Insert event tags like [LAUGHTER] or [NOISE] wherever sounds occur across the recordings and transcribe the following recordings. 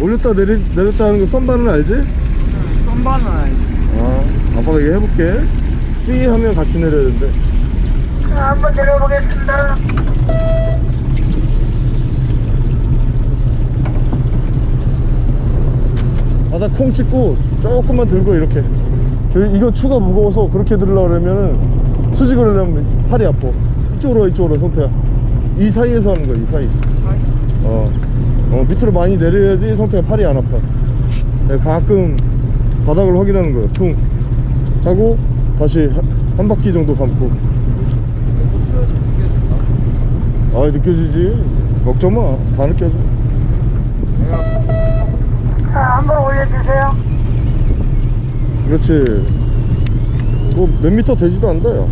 올렸다 내리, 내렸다 하는 거 썸바는 알지? 썸바는 알지. 아 아빠가 얘기 해볼게. 삐 하면 같이 내려야 된대. 자, 한번 내려보겠습니다. 바닥 콩 찍고 조금만 들고 이렇게. 저 이거 추가 무거워서 그렇게 들으려고 그러면은 수직을 하려면 팔이 아파. 이쪽으로 와, 이쪽으로 와, 성태야. 이 사이에서 하는 거야 이 사이? 어, 어 밑으로 많이 내려야지 성태가 팔이 안 아파. 네, 가끔 바닥을 확인하는 거야 퉁. 하고 다시 한, 한 바퀴 정도 감고. 아 느껴지지? 걱정 마다 느껴져. 자, 한번 올려주세요. 그렇지. 뭐 몇 미터 되지도 않다 야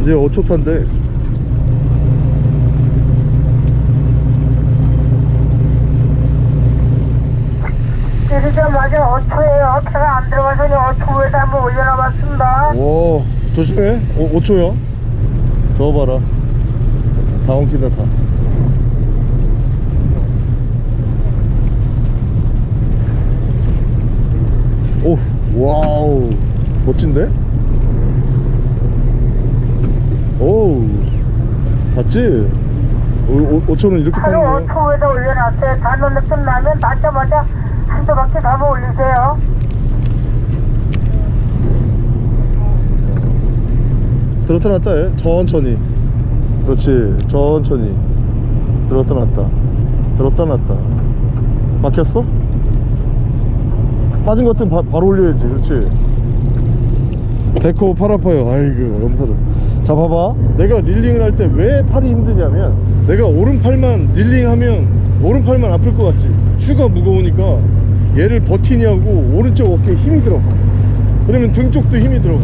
이제 5초 탄데 내리자마자 5초에요. 차가 안 들어가서 5초 후에서 한번 올려놔봤습니다. 오 조심해 오, 5초야 저거 봐라 다 엉키다 다 오, wow 멋진데? 오우 봤지? 5초는 이렇게 타는 하루 거야. 5초 후에서 올려놨어요. 단원 느낌 나면 닿자마자 한두 바퀴 더 한번 올리세요. 들었다 놨다 해 천천히. 그렇지 천천히. 들었다 놨다. 들었다 놨다. 막혔어? 빠진 것 같으면 바, 바로 올려야지 그렇지? 배꼽 팔 아파요. 아이고 염사를 자 봐봐. 내가 릴링을 할 때 왜 팔이 힘드냐면 내가 오른팔만 릴링하면 오른팔만 아플 것 같지. 추가 무거우니까 얘를 버티냐고 오른쪽 어깨에 힘이 들어가. 그러면 등 쪽도 힘이 들어가.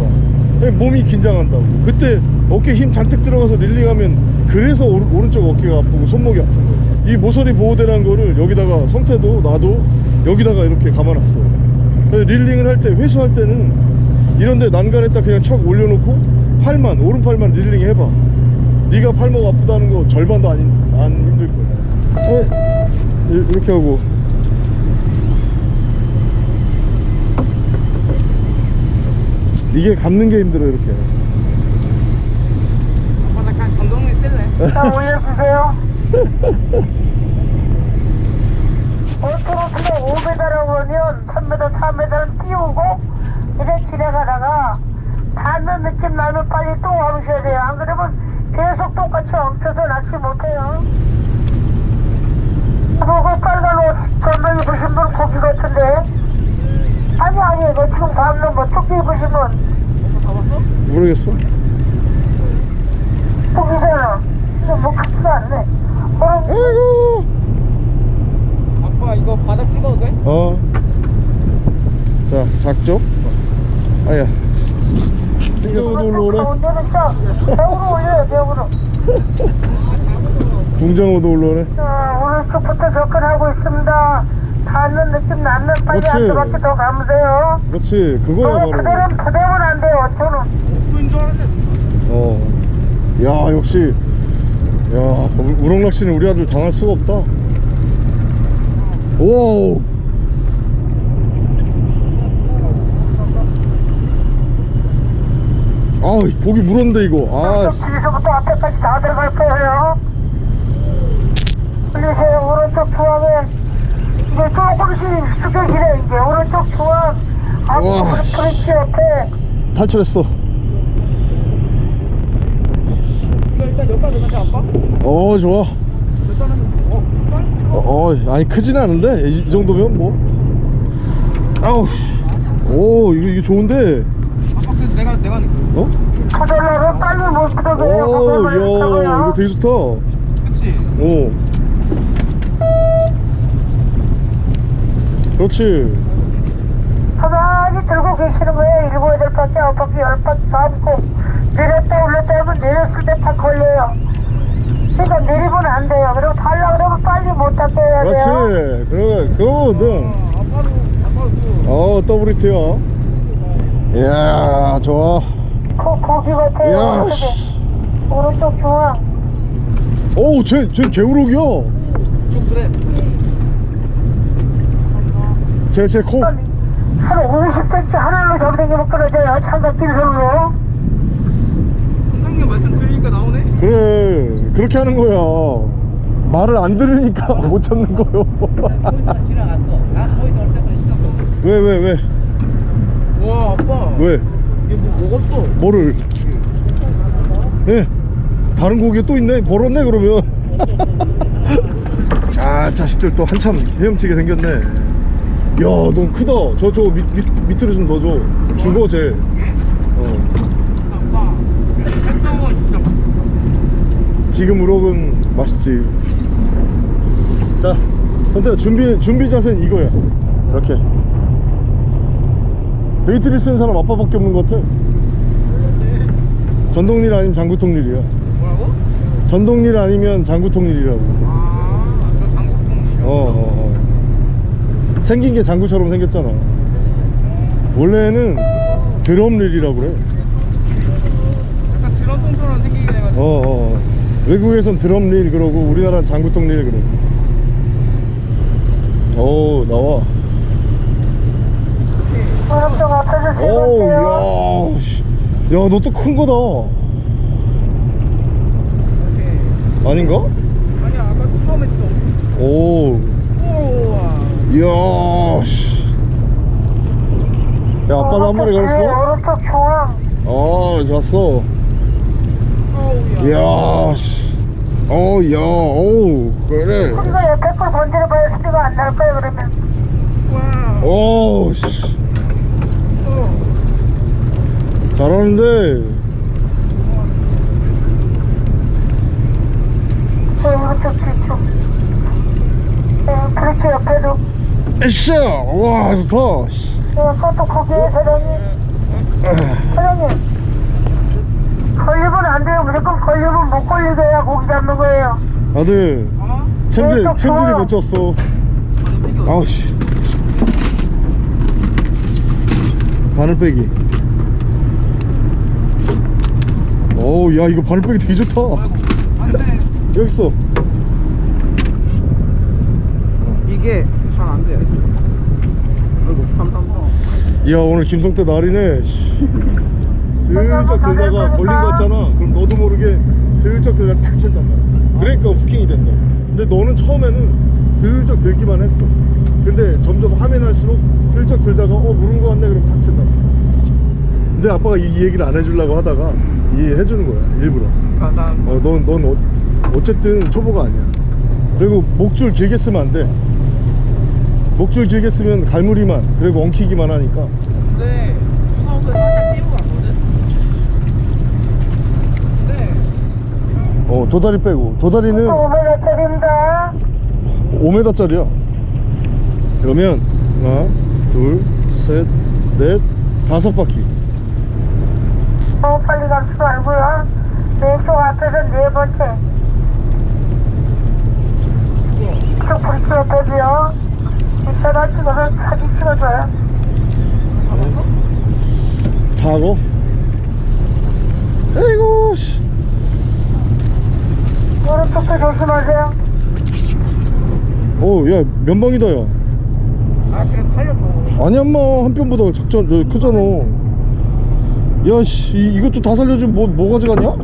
몸이 긴장한다고. 그때 어깨 힘 잔뜩 들어가서 릴링하면 그래서 오른, 오른쪽 어깨가 아프고 손목이 아픈 거야. 이 모서리 보호대라는 거를 여기다가 성태도 나도 여기다가 이렇게 감아놨어. 릴링을 할 때 회수할 때는 이런데 난간에다 그냥 척 올려놓고 팔만 오른팔만 릴링 해봐. 네가 팔목 아프다는 거 절반도 안, 힘- 안 힘들 거야. 어? 이- 이렇게 하고? 이게 감는 게 힘들어 이렇게. 아빠 나 그냥 감독님 쓸래? 자, 올려주세요. 5초로 그냥 5m라고 하면 3m, 4m는 띄우고 이제 지나가다가 닿는 느낌 나면 빨리 또 와보셔야 돼요. 안 그러면 계속 똑같이 엉켜서 낚시 못해요. 보고 빨간 옷 전부 입으신 분 고기 같은데 아니 아니 너 지금 담는 뭐 조끼 입으신 분 잡았어? 모르겠어 고기잖아. 근데 뭐 같지가 않네. 그럼 아이고 아빠 이거 바닥 찍어도 돼? 어. 자, 작죠? 아야. 붕장어도 올라오네. 가운데는 저 벽으로 올려요 벽으로. 붕장어도 올라오네. 자 오른쪽부터 접근하고 있습니다. 닿는 느낌 나면 빨리 그렇지. 한 바퀴 더 감으세요. 그렇지, 그거야 거기 그대로 바로. 그대로는 안 돼요. 저는 오프인 줄 알았는데 어. 야, 역시. 야, 우- 우럭낚시는 우리 아들 당할 수가 없다. 오. 아, 고기 물었는데 이거. 아, 씨. 뒤에서부터 앞에까지 다 들어갈 거예요. 올리세요. 오른쪽 중앙에 이제 조금씩 숙여지네 이제 오른쪽 중앙. 앞으로 브릿지 옆에. 탈출했어. 이거 일단 여기까지 가자 아빠 어, 좋아. 일단은 어 빨리 어, 어, 아니 크진 않은데 이, 이 정도면 뭐 아우 씨. 오 이거 이거 좋은데 아빠 내가 내가 어? 터널로 빨리 못 들어가요. 오, 야 이거 되게 좋다 그치 오 그렇지 가만히 들고 계시는 거예요. 일곱 여덟 바퀴, 아홉 바퀴, 열 바퀴 잡고 내렸다 올렸다 하면 내렸을 때 다 걸려요. 그러니까 내리면 안 돼요. 그리고 달라 그러면 빨리 못 잡게 해야 돼요. 그렇지 그거 그거거든 어, 아빠도 아빠도 그어 더블 히트야 이야 좋아 고, 고기 같아요. 이야 어떻게. 씨. 오른쪽 중앙. 오우 쟤, 쟤 개우럭이야 좀 그래. 쟤쟤코 한 50cm 하늘로 정댕이면 끊어져요. 창밖길 선으로. 선생님 말씀 들으니까 나오네. 그래 그렇게 하는 거야 말을 안 들으니까 [LAUGHS] 못 참는 거요 지나갔어. 나 거기 넣을 때까지 시간 끌고. 왜왜왜 왜, 와 아빠. 왜? 뭐 먹었어? 뭐를? 예. 다른 고기에 또 있네? 벌었네 그러면. [LAUGHS] 아 자식들 또 한참 헤엄치게 생겼네. 야넌 크다. 저저 밑, 밑으로 좀 넣어줘. 죽어 쟤 어. 지금 우럭은 맛있지. 자 선태야 준비 준비 자세는 이거야. 이렇게. 베이트를 쓰는 사람 아빠밖에 없는 것 같아 전동릴 아니면 장구통릴이야 뭐라고? 전동릴 아니면 장구통릴이라고 아, 저 장국풍. 어, 어, 어. 생긴 게 장구처럼 생겼잖아 원래는 드럼릴이라고 그래 약간 드럼 통처럼 생기게 돼가지고. 어, 어. 외국에선 드럼릴 그러고 우리나라는 장구통릴 그래 오 나와 오른쪽 앞에서 세 오우 번째요. 야너 또 큰 거다 오케이. 아닌가? 아니야 아까 처음 했어. 오 우와. 이야 씨. 야 아빠도 한 마리 걸었어? 오른쪽 중앙. 어 좋았어. 이야 씨. 어우 야 어우 그래 소리가 옆에 걸 건드려봐야 소리가 안 날 거예요, 그러면. 와. 어우 씨 어. 잘하는데. 에쌰 와 좋다 그것도 거기에 사장님. 사장님. 걸리면 안 돼요. 무조건 걸리면 못 걸리게 해야 고기 잡는 거예요. 아들 어? 챔질 또 챔질이. 못 쳤어 아우씨 바늘 빼기 어우 야 이거 바늘 빼기 되게 좋다. 여기 있어 이게 잘 안 돼. 아이고 감사합니다. 야 오늘 김성태 날이네 씨. 슬쩍 들다가 걸린 거 같잖아 그럼 너도 모르게 슬쩍 들다가 탁 친단 말이야 그러니까 후킹이 된다 근데 너는 처음에는 슬쩍 들기만 했어 근데 점점 화면 할수록 슬쩍 들다가 어 물은 거 같네 그럼 탁 친다 근데 아빠가 이, 이 얘기를 안 해주려고 하다가 이해해 주는 거야 일부러. 감사합니다. 어, 넌, 넌 어, 어쨌든 초보가 아니야. 그리고 목줄 길게 쓰면 안돼. 목줄 길게 쓰면 갈무리만 그리고 엉키기만 하니까. 근데 수나우서 살짝 띄우고 왔거든. 근데 어 도다리 빼고. 도다리는 5m짜리입니다. 5m짜리야. 그러면 하나 둘셋넷 다섯 바퀴 감지 말고요. 왼쪽 앞에서 네 번째. 이쪽 브리치 옆에도요. 이따가 찍어서 사진 찍어줘요. 자고 에이구 씨 오른쪽도 조심하세요. 면방이다 야 아 그래 살려줘. 아니 엄마 한 편보다 작전 저 크잖아 야씨 이것도 다 살려주면 뭐, 뭐 가져가냐?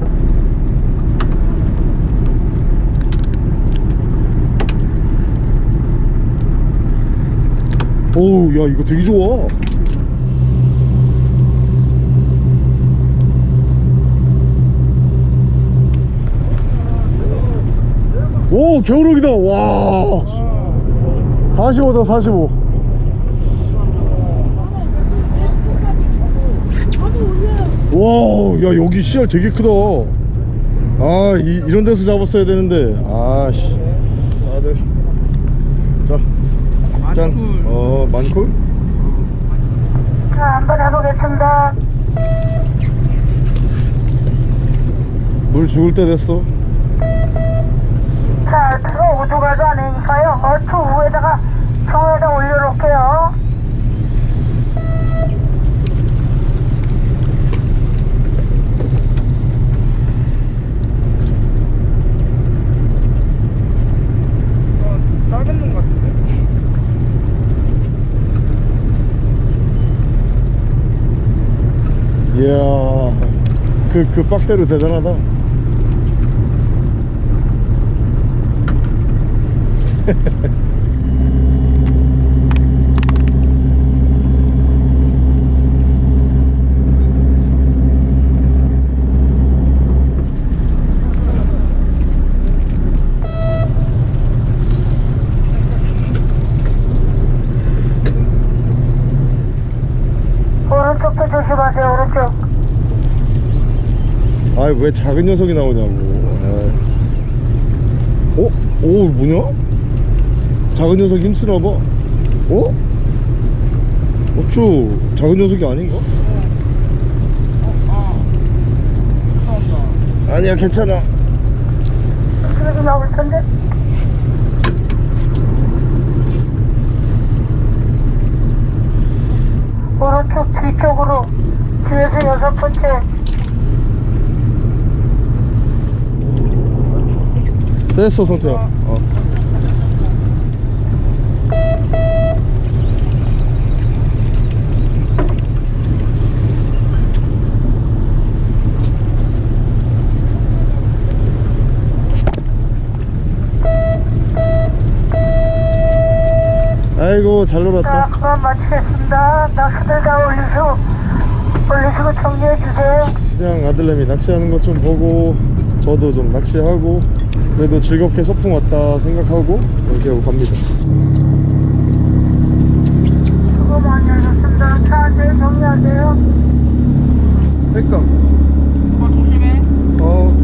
오우 야 이거 되게 좋아. 오 겨울옥이다. 와. 45다 45 와, 야 여기 씨알 되게 크다. 아, 이, 이런 데서 잡았어야 되는데. 아, 씨. 다들. 자, 짠. 만쿨. 어, 만쿨? 자, 한번 해보겠습니다. 물 죽을 때 됐어. 자, 그거 오두가도 아니니까요. 어투 위에다가 종에다 올려놓을게요. 그, 그 빡대로 대단하다 [LAUGHS] 오른쪽도 조심하세요, 오른쪽. 왜 작은 녀석이 나오냐고 아이. 어? 오 뭐냐? 작은 녀석이 힘쓰나 봐 어? 어쭈 작은 녀석이 아닌가? 아니야 괜찮아 그래도 나올 텐데. 오른쪽 뒤쪽으로 뒤에서 여섯 번째 됐어 성태야 어. 아이고 잘자 놀았다. 그만 마치겠습니다. 낚시들 다 올리시고 올리시고 정리해 주세요. 그냥 아들내미 낚시하는 것 좀 보고 저도 좀 낚시하고 그래도 즐겁게 소풍 왔다 생각하고 이렇게 하고 갑니다. 수고 많이 하셨습니다. 차잘 정리하세요. 백감 어, 조심해. 어.